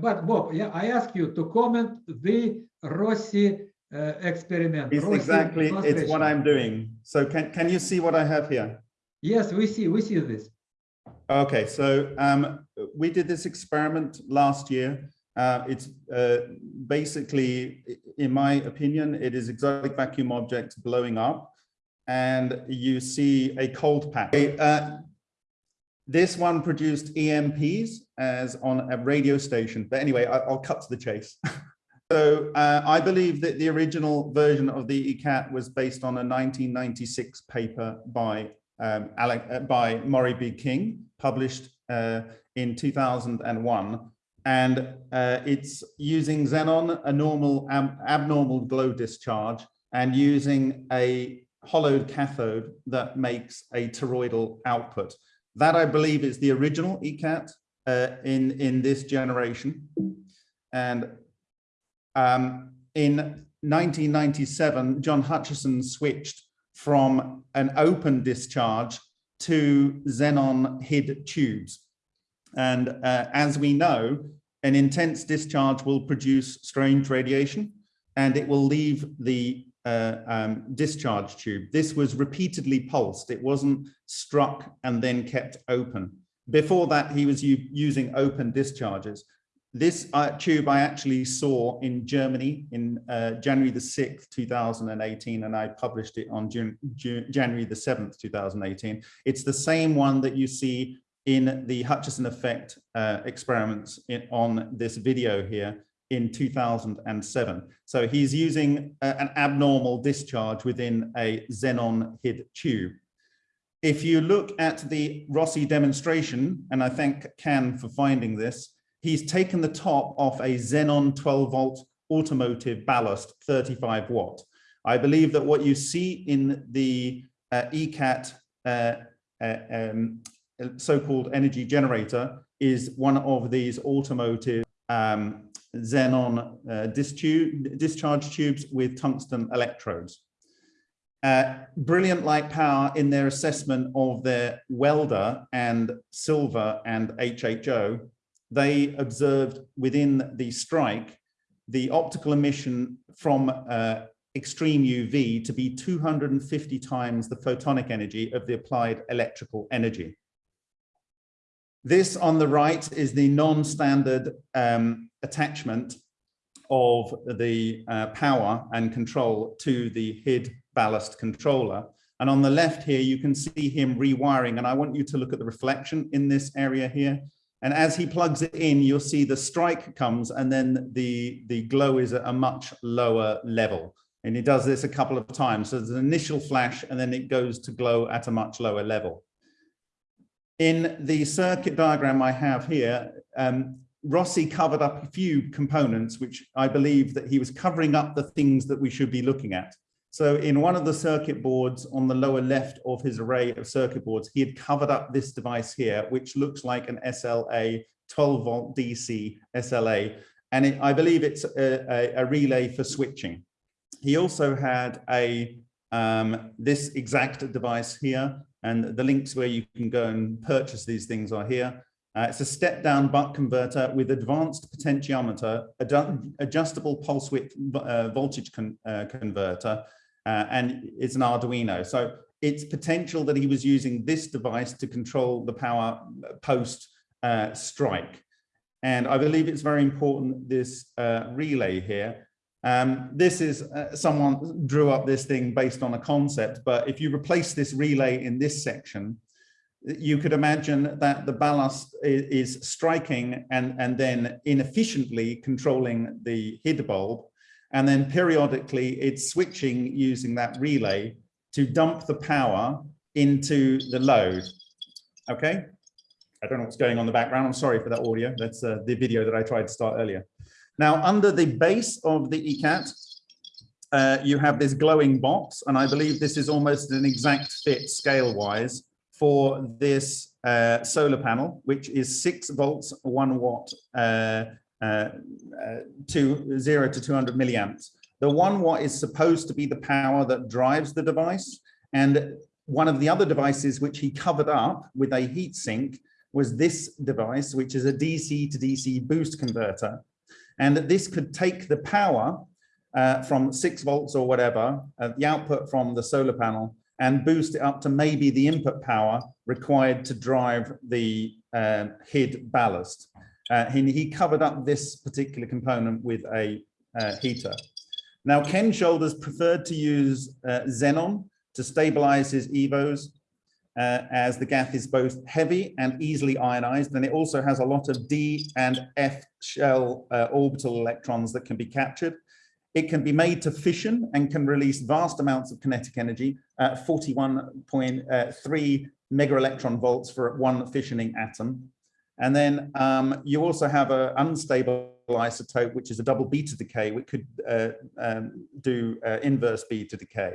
but Bob, yeah, I ask you to comment the Rossi uh, experiment. It's Rossi exactly, it's what. I'm doing. So can, can you see what I have here? Yes, we see, we see this. Okay, so um, we did this experiment last year. Uh, it's uh, basically, in my opinion, it is exotic vacuum objects blowing up and you see a cold pack. Uh, this one produced EMPs as on a radio station. But anyway, I, I'll cut to the chase. so uh, I believe that the original version of the ECAT was based on a 1996 paper by um, Alec, uh, by Moray B. King, published uh, in 2001. And uh, it's using xenon, a normal ab abnormal glow discharge, and using a hollowed cathode that makes a toroidal output. That I believe is the original ECAT uh, in, in this generation. And um, in 1997, John Hutchison switched from an open discharge to xenon HID tubes. And uh, as we know, an intense discharge will produce strange radiation and it will leave the uh, um, discharge tube. This was repeatedly pulsed. It wasn't struck and then kept open. Before that, he was using open discharges. This uh, tube I actually saw in Germany in uh, January the 6th, 2018, and I published it on June, June, January the 7th, 2018. It's the same one that you see in the Hutchison effect uh, experiments in, on this video here in 2007. So he's using a, an abnormal discharge within a xenon HID tube. If you look at the Rossi demonstration, and I thank Can for finding this, he's taken the top off a Xenon 12 volt automotive ballast 35 watt. I believe that what you see in the uh, ECAT uh, uh, um, so-called energy generator is one of these automotive um, xenon uh, discharge tubes with tungsten electrodes. Uh, brilliant light power in their assessment of their welder and silver and HHO, they observed within the strike the optical emission from uh, extreme UV to be 250 times the photonic energy of the applied electrical energy. This on the right is the non-standard um, attachment of the uh, power and control to the HID ballast controller. And on the left here, you can see him rewiring. And I want you to look at the reflection in this area here. And as he plugs it in, you'll see the strike comes and then the, the glow is at a much lower level. And he does this a couple of times. So there's an initial flash and then it goes to glow at a much lower level. In the circuit diagram I have here, um, Rossi covered up a few components, which I believe that he was covering up the things that we should be looking at. So in one of the circuit boards on the lower left of his array of circuit boards, he had covered up this device here, which looks like an SLA 12 volt DC SLA. And it, I believe it's a, a, a, relay for switching. He also had a um, this exact device here, and the links where you can go and purchase these things are here. Uh, it's a step down buck converter with advanced potentiometer, ad adjustable pulse width uh, voltage con uh, converter, uh, and it's an Arduino. So it's potential that he was using this device to control the power post uh, strike. And I believe it's very important, this uh, relay here. Um, this is uh, someone drew up this thing based on a concept, but if you replace this relay in this section, you could imagine that the ballast is, is striking and, and then inefficiently controlling the HID bulb. And then periodically it's switching using that relay to dump the power into the load. Okay. I don't know what's going on in the background. I'm sorry for that audio. That's uh, the video that I tried to start earlier. Now, under the base of the ECAT, uh, you have this glowing box, and I believe this is almost an exact fit scale-wise for this uh, solar panel, which is six volts, one watt, uh, uh, uh to zero to 200 milliamps. The one watt is supposed to be the power that drives the device. And one of the other devices, which he covered up with a heat sink, was this device, which is a DC to DC boost converter. And that this could take the power uh, from six volts or whatever, uh, the output from the solar panel, and boost it up to maybe the input power required to drive the uh, HID ballast. Uh, he, he covered up this particular component with a uh, heater. Now, Ken Shoulders preferred to use uh, xenon to stabilize his EVOs uh, as the gas is both heavy and easily ionized, and it also has a lot of D and F shell uh, orbital electrons that can be captured. It can be made to fission and can release vast amounts of kinetic energy at 41.3 mega electron volts for one fissioning atom. And then um, you also have an unstable isotope, which is a double beta decay, which could uh, um, do uh, inverse beta decay.